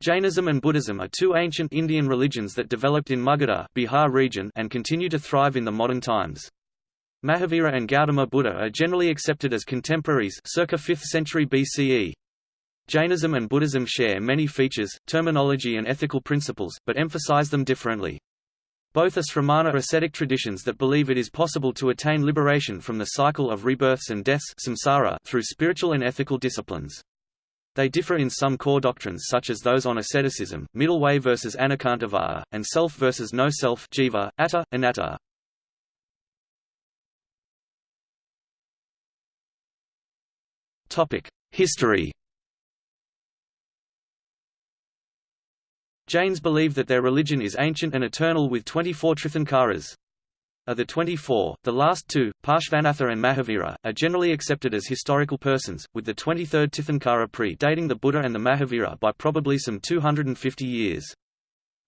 Jainism and Buddhism are two ancient Indian religions that developed in Magadha Bihar region and continue to thrive in the modern times. Mahavira and Gautama Buddha are generally accepted as contemporaries circa 5th century BCE. Jainism and Buddhism share many features, terminology and ethical principles, but emphasize them differently. Both are Sramana ascetic traditions that believe it is possible to attain liberation from the cycle of rebirths and deaths samsara through spiritual and ethical disciplines. They differ in some core doctrines such as those on asceticism, middle way versus anekantavada, and self versus no-self jiva, atta, anatta. History Jains believe that their religion is ancient and eternal with 24 Tirthankaras. Of the 24, the last two, Parshvanatha and Mahavira, are generally accepted as historical persons, with the 23rd Tirthankara pre-dating the Buddha and the Mahavira by probably some 250 years.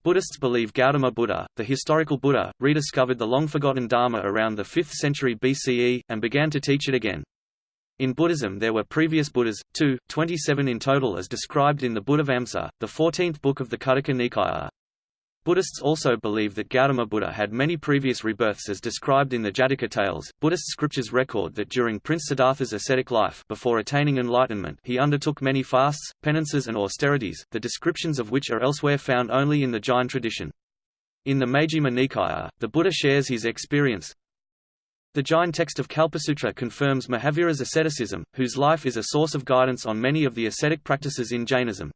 Buddhists believe Gautama Buddha, the historical Buddha, rediscovered the long-forgotten Dharma around the 5th century BCE, and began to teach it again. In Buddhism there were previous Buddhas, two, 27 in total as described in the Buddhavamsa, the 14th book of the Khuddaka Nikaya. Buddhists also believe that Gautama Buddha had many previous rebirths as described in the Jataka tales. Buddhist scriptures record that during Prince Siddhartha's ascetic life before attaining enlightenment he undertook many fasts, penances and austerities, the descriptions of which are elsewhere found only in the Jain tradition. In the Majjhima Nikaya, the Buddha shares his experience. The Jain text of Kalpasutra confirms Mahavira's asceticism, whose life is a source of guidance on many of the ascetic practices in Jainism.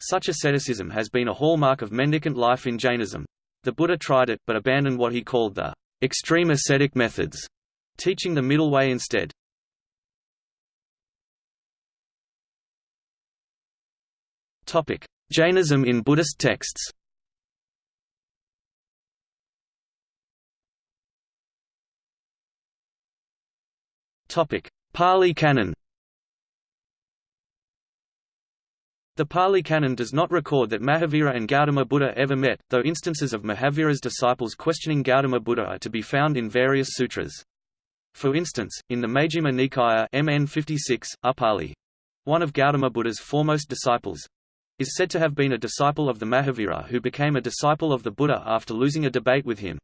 Such asceticism has been a hallmark of mendicant life in Jainism. The Buddha tried it, but abandoned what he called the extreme ascetic methods, teaching the middle way instead. Jainism in Buddhist texts Pali Canon The Pali Canon does not record that Mahavira and Gautama Buddha ever met, though instances of Mahavira's disciples questioning Gautama Buddha are to be found in various sutras. For instance, in the Majjhima Nikaya MN 56, Upali, one of Gautama Buddha's foremost disciples, is said to have been a disciple of the Mahavira who became a disciple of the Buddha after losing a debate with him.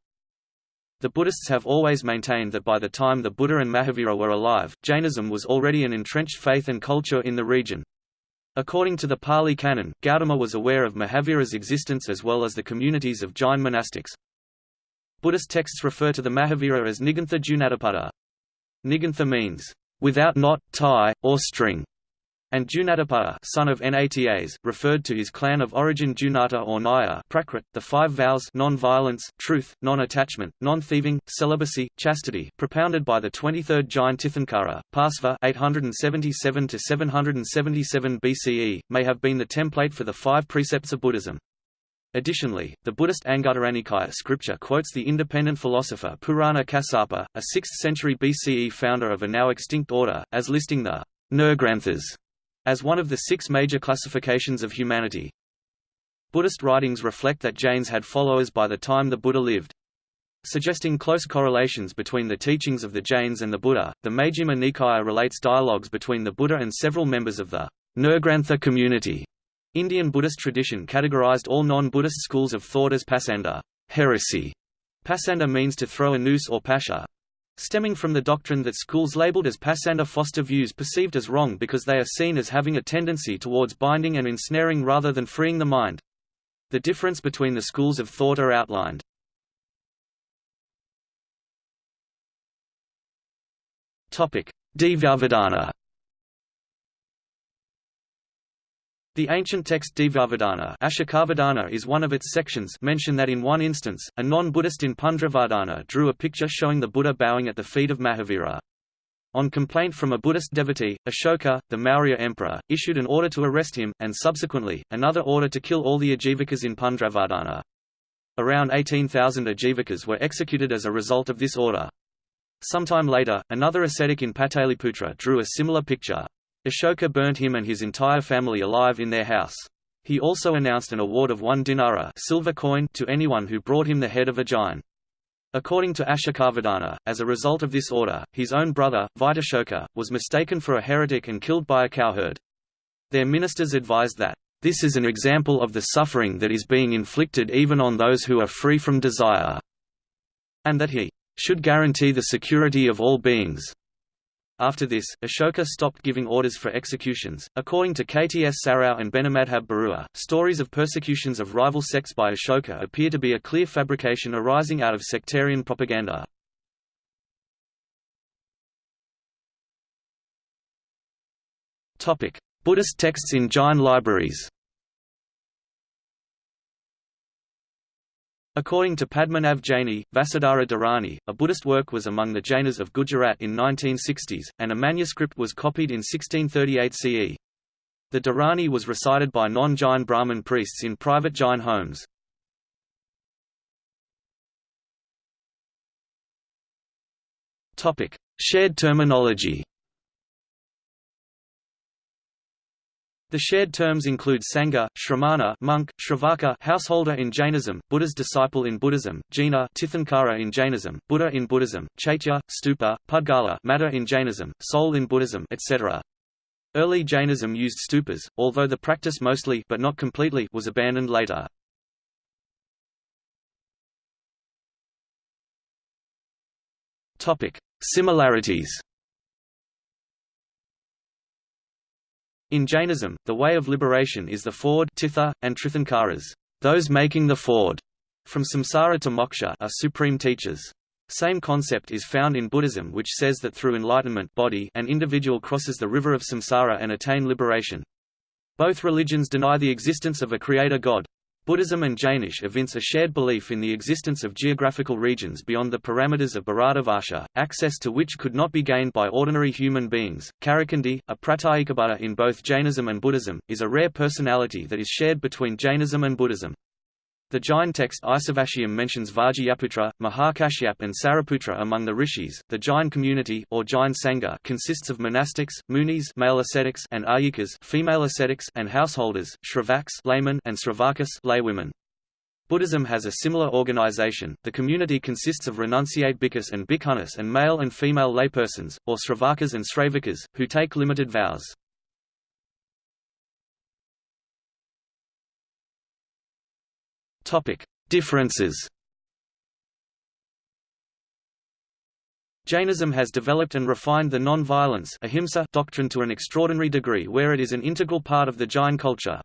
The Buddhists have always maintained that by the time the Buddha and Mahavira were alive, Jainism was already an entrenched faith and culture in the region. According to the Pali Canon, Gautama was aware of Mahavira's existence as well as the communities of Jain monastics. Buddhist texts refer to the Mahavira as Nigantha Junatapada. Nigantha means, without knot, tie, or string and Junatapada son of Natas, referred to his clan of origin Junata or Naya Prakrit, the five vows non-violence, truth, non-attachment, non-thieving, celibacy, chastity propounded by the 23rd Jain Tirthankara, Pasva 877–777 BCE, may have been the template for the five precepts of Buddhism. Additionally, the Buddhist Anguttaranikaya scripture quotes the independent philosopher Purana Kassapa, a 6th century BCE founder of a now extinct order, as listing the Nirgranthas as one of the six major classifications of humanity. Buddhist writings reflect that Jains had followers by the time the Buddha lived. Suggesting close correlations between the teachings of the Jains and the Buddha, the Majjhima Nikaya relates dialogues between the Buddha and several members of the Nirgrantha community. Indian Buddhist tradition categorized all non-Buddhist schools of thought as pasanda heresy. Pasanda means to throw a noose or pasha, stemming from the doctrine that schools labeled as Pasanda foster views perceived as wrong because they are seen as having a tendency towards binding and ensnaring rather than freeing the mind. The difference between the schools of thought are outlined. Divyavadana The ancient text Ashokavadana is one of its sections mention that in one instance, a non-Buddhist in Pundravardhana drew a picture showing the Buddha bowing at the feet of Mahavira. On complaint from a Buddhist devotee, Ashoka, the Maurya emperor, issued an order to arrest him, and subsequently, another order to kill all the Ajivikas in Pundravardhana. Around 18,000 Ajivikas were executed as a result of this order. Sometime later, another ascetic in Pataliputra drew a similar picture. Ashoka burnt him and his entire family alive in their house. He also announced an award of one dinara silver coin to anyone who brought him the head of a jain. According to Ashokavadana, as a result of this order, his own brother, Vitashoka, was mistaken for a heretic and killed by a cowherd. Their ministers advised that, This is an example of the suffering that is being inflicted even on those who are free from desire, and that he should guarantee the security of all beings. After this, Ashoka stopped giving orders for executions. According to KTS Sarao and Benimadhab Barua, stories of persecutions of rival sects by Ashoka appear to be a clear fabrication arising out of sectarian propaganda. Buddhist texts in Jain libraries. According to Padmanabh Jaini, Vasudhara Dharani, a Buddhist work was among the Jainas of Gujarat in 1960s, and a manuscript was copied in 1638 CE. The Dharani was recited by non-Jain Brahmin priests in private Jain homes. Shared terminology The shared terms include Sangha, Shramana monk, Shravaka householder in Jainism, Buddha's disciple in Buddhism, Jina Tirthankara in Jainism, Buddha in Buddhism, Chaitya, Stupa, Pudgala matter in Jainism, soul in Buddhism, etc. Early Jainism used stupas, although the practice mostly but not completely was abandoned later. Topic: Similarities In Jainism, the way of liberation is the ford tirtha, and Tirthankaras, those making the ford, from samsara to moksha are supreme teachers. Same concept is found in Buddhism which says that through enlightenment body an individual crosses the river of samsara and attain liberation. Both religions deny the existence of a creator god, Buddhism and Jainism evince a shared belief in the existence of geographical regions beyond the parameters of Bharatavarsha, access to which could not be gained by ordinary human beings. Karakandi, a Pratyekabuddha in both Jainism and Buddhism, is a rare personality that is shared between Jainism and Buddhism. The Jain text Isibhasiyam mentions Vajrayaputra, Mahakashyap and Sariputra among the rishis. The Jain community or Jain Sangha consists of monastics, munis, male ascetics, and aryikas, female ascetics, and householders, shravaks, laymen, and sravakas, laywomen. Buddhism has a similar organization. The community consists of renunciate bhikkhus and bhikkhunis and male and female laypersons, or sravakas and sravakas, who take limited vows. Topic: Differences. Jainism has developed and refined the non-violence doctrine to an extraordinary degree where it is an integral part of the Jain culture.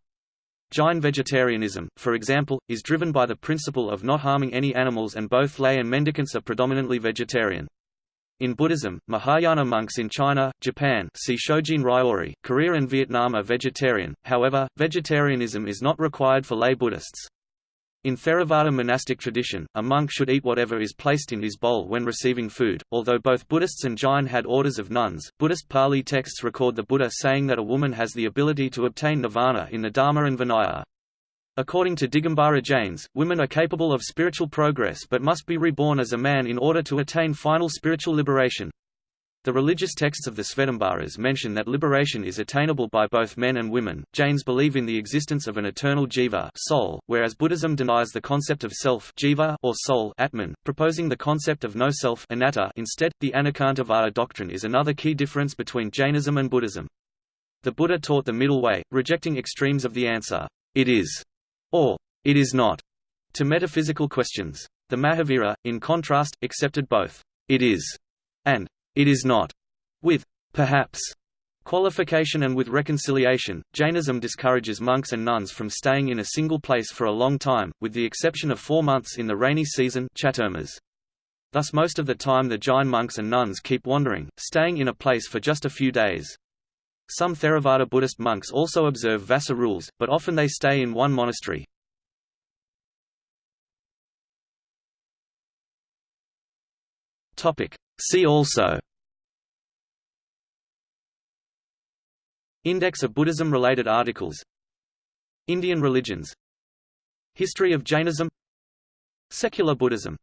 Jain vegetarianism, for example, is driven by the principle of not harming any animals and both lay and mendicants are predominantly vegetarian. In Buddhism, Mahayana monks in China, Japan see Shojin Ryori, Korea and Vietnam are vegetarian, however, vegetarianism is not required for lay Buddhists. In Theravada monastic tradition, a monk should eat whatever is placed in his bowl when receiving food. Although both Buddhists and Jain had orders of nuns, Buddhist Pali texts record the Buddha saying that a woman has the ability to obtain nirvana in the Dharma and Vinaya. According to Digambara Jains, women are capable of spiritual progress but must be reborn as a man in order to attain final spiritual liberation. The religious texts of the Svetambaras mention that liberation is attainable by both men and women. Jains believe in the existence of an eternal jiva soul, whereas Buddhism denies the concept of self jiva or soul atman, proposing the concept of no self anatta instead. The Anekantavada doctrine is another key difference between Jainism and Buddhism. The Buddha taught the middle way, rejecting extremes of the answer, it is, or it is not, to metaphysical questions. The Mahavira, in contrast, accepted both, it is, and it is not, with perhaps qualification and with reconciliation. Jainism discourages monks and nuns from staying in a single place for a long time, with the exception of four months in the rainy season chaturmas. Thus most of the time the Jain monks and nuns keep wandering, staying in a place for just a few days. Some Theravada Buddhist monks also observe Vassa rules, but often they stay in one monastery. See also Index of Buddhism-related articles. Indian religions. History of Jainism. Secular Buddhism